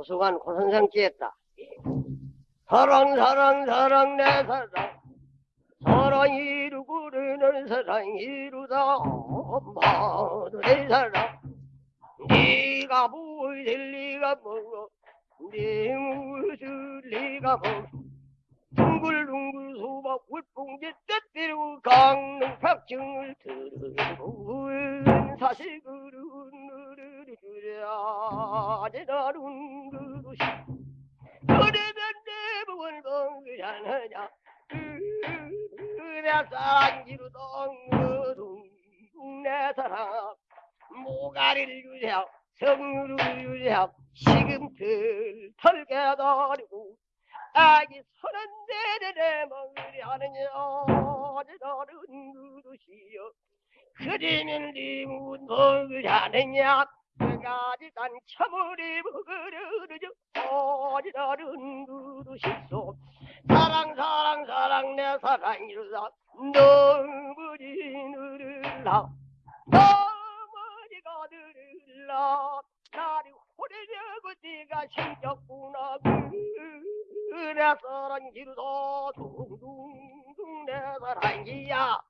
고승한 고선생 찌했다. 사랑 사랑 사랑 내 사랑. 사랑 이루고 르는 사랑 이루다. 엄마도 내 사랑. 네가 무엇을 네가 먹어 네 무엇을 네가 먹어 둥글둥글 수박 물봉지 떼뜨리고 강릉 벽증을 들고 사실 그릇 누르르 주랴 제다룬 먹으려느냐? 내 사랑 지루던 그둥 내 사랑. 모가리를 유세하고 성류를 유세하고 시금틀 털게 다리고 아기 서른 내내 먹으려느냐 제다른 그릇이여 그리면 리문 먹으려느냐? 그가지 난 처물이 먹으려느냐 어지러른 그릇이소. 사랑 사랑 사랑 내 사랑이로다 너무지 느릴라 너무지가 느릴라 나를 호래려고 네가 생겼구나. 그래 사랑이로다 둥둥둥 내 사랑이야